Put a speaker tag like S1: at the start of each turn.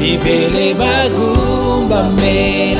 S1: bibele bagumba mela